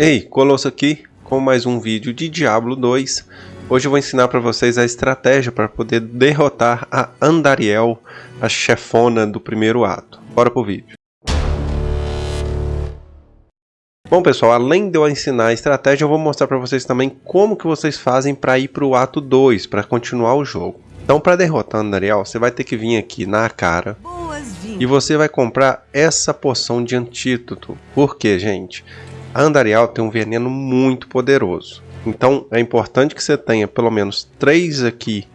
Ei, Colosso aqui com mais um vídeo de Diablo 2. Hoje eu vou ensinar para vocês a estratégia para poder derrotar a Andariel, a chefona do primeiro ato. Bora pro vídeo. Bom pessoal, além de eu ensinar a estratégia, eu vou mostrar para vocês também como que vocês fazem para ir para o ato 2, para continuar o jogo. Então para derrotar a Andariel, você vai ter que vir aqui na cara e você vai comprar essa poção de antídoto. Por quê, gente? A Andariel tem um veneno muito poderoso. Então é importante que você tenha pelo menos três aqui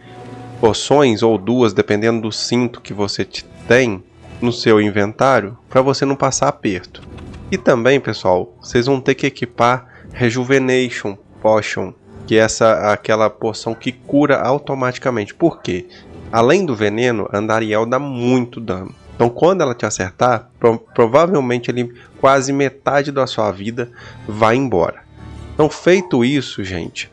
poções ou duas, dependendo do cinto que você tem no seu inventário, para você não passar aperto. E também, pessoal, vocês vão ter que equipar Rejuvenation Potion, que é essa aquela poção que cura automaticamente. Por quê? Além do veneno, Andariel dá muito dano. Então, quando ela te acertar, pro provavelmente ele, quase metade da sua vida vai embora. Então, feito isso, gente,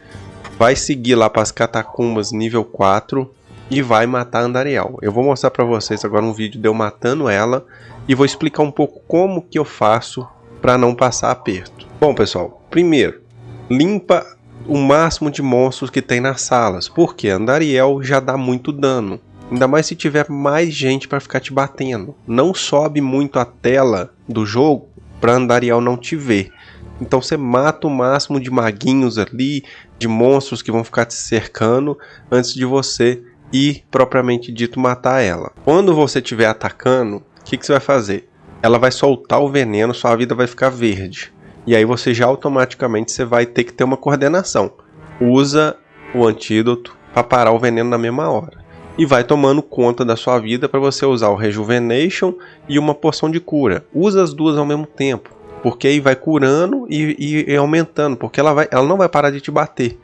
vai seguir lá para as catacumbas nível 4 e vai matar a Andariel. Eu vou mostrar para vocês agora um vídeo de eu matando ela e vou explicar um pouco como que eu faço para não passar aperto. Bom, pessoal, primeiro, limpa o máximo de monstros que tem nas salas, porque Andariel já dá muito dano. Ainda mais se tiver mais gente para ficar te batendo. Não sobe muito a tela do jogo para Andariel não te ver. Então você mata o máximo de maguinhos ali, de monstros que vão ficar te cercando antes de você ir propriamente dito matar ela. Quando você estiver atacando, o que, que você vai fazer? Ela vai soltar o veneno, sua vida vai ficar verde. E aí você já automaticamente você vai ter que ter uma coordenação. Usa o antídoto para parar o veneno na mesma hora e vai tomando conta da sua vida para você usar o Rejuvenation e uma poção de cura. Usa as duas ao mesmo tempo, porque aí vai curando e, e, aumentando, porque ela, vai, ela não vai parar de te bater.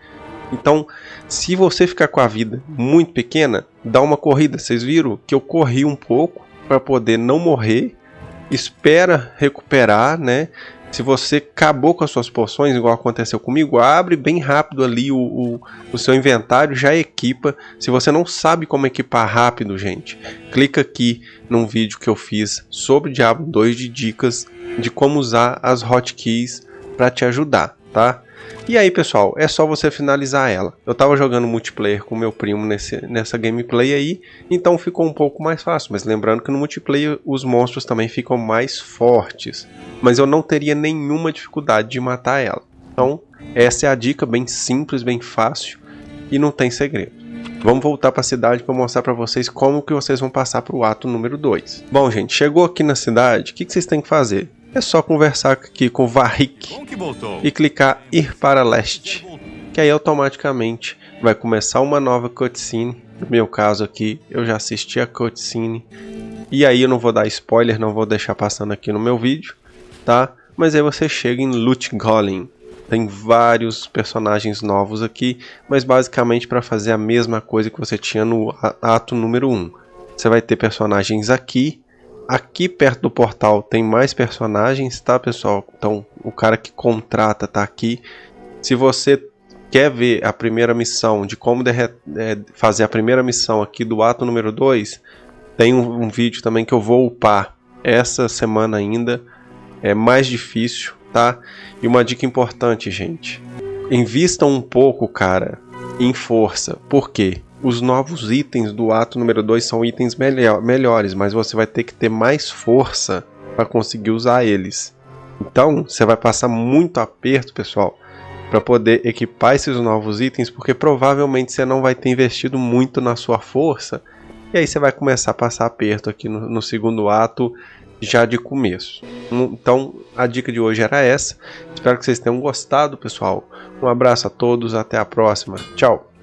Então, se você ficar com a vida muito pequena, dá uma corrida. Vocês viram que eu corri um pouco para poder não morrer, espera recuperar, né? Se você acabou com as suas poções, igual aconteceu comigo, abre bem rápido ali o, o, o, seu inventário, já equipa. Se você não sabe como equipar rápido, gente, clica aqui num vídeo que eu fiz sobre Diablo 2 de dicas de como usar as hotkeys para te ajudar, tá? E aí, pessoal, é só você finalizar ela. Eu tava jogando multiplayer com meu primo nesse, nessa gameplay aí, então ficou um pouco mais fácil. Mas lembrando que no multiplayer os monstros também ficam mais fortes. Mas eu não teria nenhuma dificuldade de matar ela. Então, essa é a dica, bem simples, bem fácil e não tem segredo. Vamos voltar para a cidade para mostrar para vocês como que vocês vão passar para o ato número 2. Bom, gente, chegou aqui na cidade, o que, que vocês têm que fazer? É só conversar aqui com Varric e clicar ir para leste, que aí automaticamente vai começar uma nova cutscene. No meu caso aqui, eu já assisti a cutscene e aí eu não vou dar spoiler, não vou deixar passando aqui no meu vídeo, tá? Mas aí você chega em Lut Golem. Tem vários personagens novos aqui, mas basicamente para fazer a mesma coisa que você tinha no ato número 1. Você vai ter personagens aqui Aqui perto do portal tem mais personagens, tá pessoal? Então o cara que contrata tá aqui. Se você quer ver a primeira missão, de como é, fazer a primeira missão aqui do ato número 2, tem um, um, vídeo também que eu vou upar essa semana ainda. É mais difícil, tá? E uma dica importante, gente. Invistam um pouco, cara, em força. Por quê? Os novos itens do ato número 2 são itens melhor, melhores, mas você vai ter que ter mais força para conseguir usar eles. Então, você vai passar muito aperto, pessoal, para poder equipar esses novos itens, porque provavelmente você não vai ter investido muito na sua força, e aí você vai começar a passar aperto aqui no, no segundo ato, já de começo. Então, a dica de hoje era essa. Espero que vocês tenham gostado, pessoal. Um abraço a todos, até a próxima. Tchau!